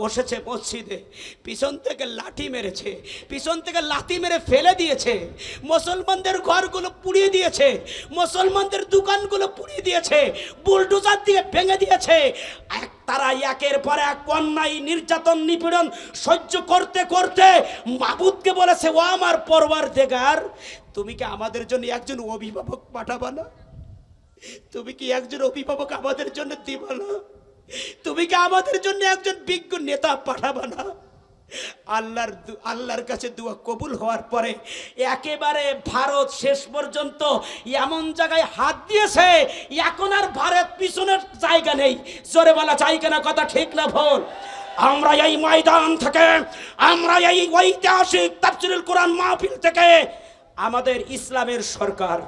বসেছে মসজিদে, পিছন থেকে লাঠি মেরেছে, পিছন থেকে লাঠি মেরে ফেলে দিয়েছে, মুসলমানদের ঘরগুলো পুড়িয়ে দিয়েছে, মুসলমানদের দোকানগুলো পুড়িয়ে দিয়েছে, বুলডোজার দিয়ে ভেঙে দিয়েছে। এক তারা একের পর এক অন্যায়, নির্যাতন, নিপীড়ন সহ্য করতে করতে মাবুদকে বলেছে, ও আমার পরবার দেগার তুমি কি আমাদের জন্য একজন অভিভাবক পাঠাবা না? তুমি কি একজন অভিভাবক আমাদের জন্য দিবা না? তুমি কি আমাদের জন্য একজন বিজ্ঞ নেতা পাঠাবা না? আল্লাহর আল্লাহর কাছে দোয়া কবুল হওয়ার পরে একেবারে ভারত শেষ পর্যন্ত এমন জায়গায় হাত দিয়েছে, এখন আর ভারত পিছনের জায়গা নেই। জোরে বলা জায়গা না কথা ঠিক না ভুল? আমরা এই ময়দান থেকে, আমরা এই ঐতিহাসিক তাফসিরুল কোরআন মাহফিল থেকে আমাদের ইসলামের সরকার,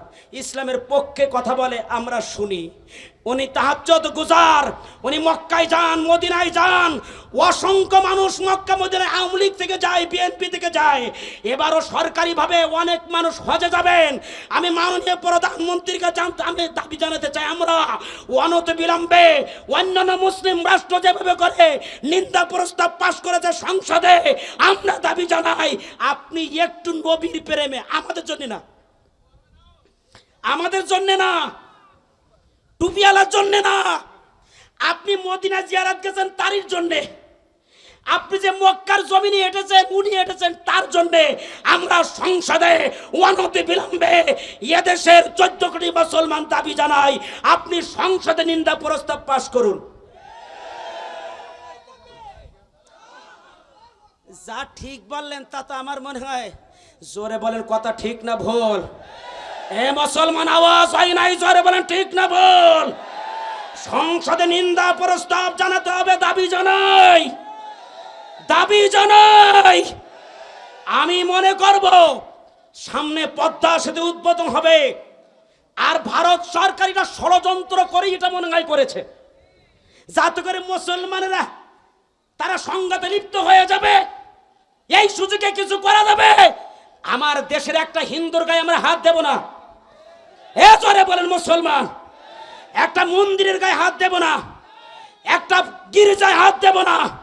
ইসলামের পক্ষে কথা বলে আমরা শুনি। উনি তাহাজ্জত গুজার, উনি মক্কায় যান, মদিনায় যান, অসংখ্য মানুষ মক্কা, মদিনায় আওয়ামী লীগ থেকে যায়, বিএনপি থেকে যায়। এবারও সরকারিভাবে অনেক মানুষ হজে যাবেন। আমি মাননীয় প্রধানমন্ত্রীর কাছে আমি দাবি জানাতে চাই, আমরা অনত বিলম্বে অন্যান্য মুসলিম রাষ্ট্র যেভাবে করে নিন্দা প্রস্তাব পাশ করেছে সংসদে, আমরা দাবি জানাই, আপনি একটু নবীর প্রেমে আমাদের জন্য না। আমাদের জন্য না। টুপিওয়ালার জন্য না। আপনি মদিনা জিয়ারাত গেছেন তারির জন্যে। আপনি যে মক্কার জমিনে হেঁটেছেন উনি হেঁটেছেন তার জন্যে। আমরা সংসদে অনতি বিলম্বে এদেশের চোদ্দ কোটি মুসলমান দাবি জানাই। আপনি সংসদে নিন্দা প্রস্তাব পাশ করুন। যা ঠিক বললেন তা তো আমার মনে হয়। জোরে বলেন কথা ঠিক না ভুল। এ মুসলমান, আওয়াজ হয় নাই, জোরে বলেন ঠিক না ভুল। সংসদে নিন্দা প্রস্তাব জানাতে হবে, দাবি জানাই। দাবি জানাই। আমি মনে করব, সামনে পদ্মা সেতু উদ্বোধন হবে। আর ভারত সরকারিরা ষড়যন্ত্র করে এটা মনে হয় করেছে। যাতে করে মুসলমানেরা তারা সংঘাতে লিপ্ত হয়ে যাবে। এই সুযোগে কিছু করা যাবে। আমার দেশের একটা হিন্দুর গায়ে আমরা হাত দেব না। এ জোরে বলেন মুসলমান। একটা মন্দিরের গায়ে হাত দেব না। একটা গির্জায় হাত দেব না।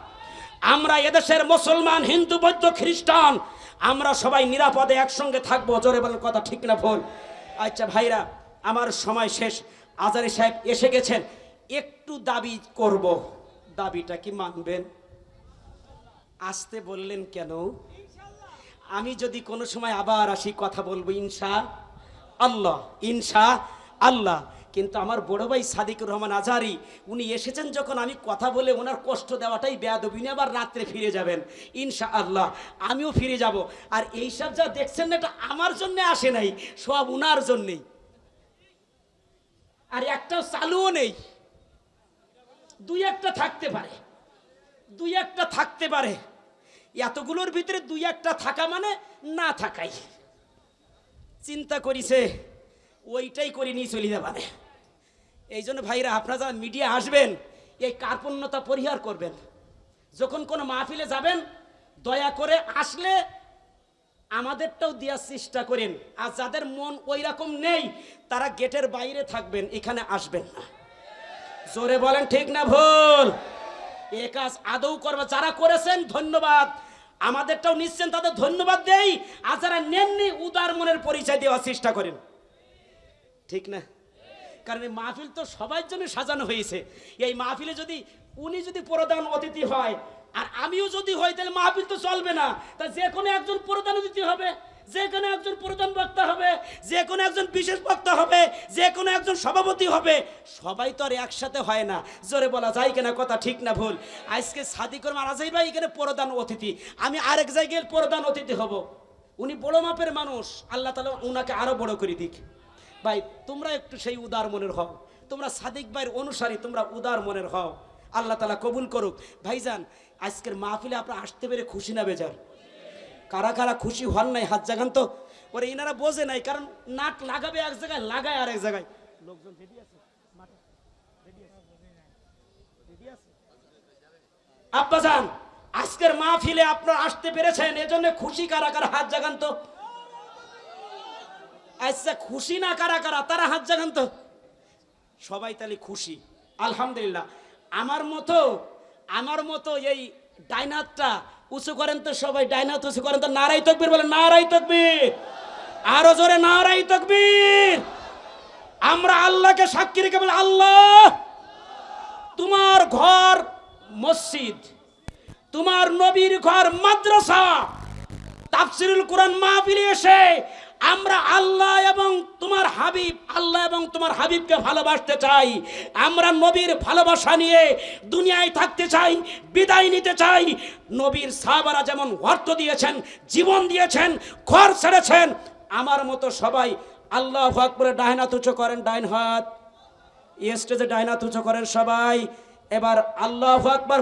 আমরা এদেশের মুসলমান, হিন্দু, বৌদ্ধ, খ্রিস্টান, আমরা সবাই নিরাপদে একসঙ্গে থাকব। জোরে বলেন কথা ঠিক না ভুল? আচ্ছা ভাইরা, আমার সময় শেষ। আজারি সাহেব এসে গেছেন। একটু দাবি করব। দাবিটা কি মানবেন? আসতে বললেন কেন? আমি যদি কোনো সময় আবার আসি, কথা বলব, ইনশা আল্লাহ ইনশা আল্লাহ। কিন্তু আমার বড় ভাই সাদিকুর রহমান আজারি উনি এসেছেন যখন আমি কথা বলে ওনার কষ্ট দেওয়াটাই বেয়াদবি। উনি আবার রাত্রে ফিরে যাবেন, ইনশা আল্লাহ। আমিও ফিরে যাব। আর এইসব যা দেখছেন না, এটা আমার জন্য আসে নাই, সব উনার জন্যেই। আর একটাও চালুও নেই। দুই একটা থাকতে পারে, দুই একটা থাকতে পারে। এতগুলোর ভিতরে দুই একটা থাকা মানে না থাকাই। চিন্তা করিছে, ওইটাই করে নিয়ে চলে যাবে এই জন্য ভাইরা, আপনারা যারা মিডিয়া আসবেন, এই কার্পণ্যতা পরিহার করবেন। যখন কোনো মাহফিলে যাবেন, দয়া করে আসলে আমাদেরটাও দেওয়ার চেষ্টা করেন। আর যাদের মন ওই রকম নেই, তারা গেটের বাইরে থাকবেন, এখানে আসবেন না। জোরে বলেন, ঠিক না ভুল? এ কাজ আদৌ করবে। যারা করেছেন, ধন্যবাদ। আমাদেরটাও নিচ্ছেন, তাদের ধন্যবাদ দেই। আর যারা নেননি, উদার মনের পরিচয় দেওয়ার চেষ্টা করেন। ঠিক না? কারণ এই মাহফিল তো সবার জন্য সাজানো হয়েছে। এই মাহফিলে যদি উনি যদি প্রধান অতিথি হয়, আর আমিও যদি হই, তাহলে মাহফিল তো চলবে না। তা যে কোনো একজন প্রধান অতিথি হবে। যে কোনো একজন প্রধান বক্তা হবে, যে কোনো একজন বিশেষ বক্তা হবে, যে কোনো একজন সভাপতি হবে, সবাই তো আর একসাথে হয় না। জোরে বলা যায় কিনা কথা ঠিক না ভুল? আজকে সাদিকুর মারাজাই ভাই এখানে প্রধান অতিথি। আমি আরেক জায়গায় প্রধান অতিথি হব। উনি বড় মাপের মানুষ। আল্লাহ তালা ওনাকে আরও বড় করে দিক। ভাই, তোমরা একটু সেই উদার মনের হও। তোমরা সাদিক ভাইয়ের অনুসারী, তোমরা উদার মনের হও। আল্লাহ তালা কবুল করুক। ভাইজান, আজকের মাহফিলে আপনারা আসতে পেরে খুশি না বেজার। কারা কারা খুশি হন নাই, হাত জাগান তো। ওরে ইনারা বোঝে নাই, কারণ নাট লাগাবে এক জায়গায়, লাগায় আর এক জায়গায়। লোকজন আছে? আব্বাজান আজকের মাহফিলে আপনারা আসতে পেরেছেন, এজন্য খুশি কারা কারা, হাত জাগান তো। আচ্ছা খুশি না কারা কারা, তারা হাত জাগান তো। সবাই তাহলে খুশি, আলহামদুলিল্লাহ। আমার মতো আমার মতো এই ডাইনাতটা উঁচু করেন তো সবাই, ডাইনা উঁচু করেন তো নারাই তকবির বলে নারাই তকবির। আরও জোরে নারাই তকবির। আমরা আল্লাহকে সাক্ষী রেখে বলে, আল্লাহ, তোমার ঘর মসজিদ, তোমার নবীর ঘর মাদ্রাসা, তাফসিরুল কোরআন মাহফিলে এসে আমরা আল্লাহ এবং তোমার হাবিব, আল্লাহ এবং তোমার হাবিবকে ভালোবাসতে চাই। আমরা নবীর ভালোবাসা নিয়ে দুনিয়ায় থাকতে চাই, বিদায় নিতে চাই। নবীর সাহাবারা যেমন অর্থ দিয়েছেন, জীবন দিয়েছেন, ঘর ছেড়েছেন, আমার মতো সবাই আল্লাহ আকবরে ডাইন হাত উঁচু করেন ডাইন হাত স্টেজে ডাইন হাত উঁচু করেন সবাই। এবার আল্লাহ আকবর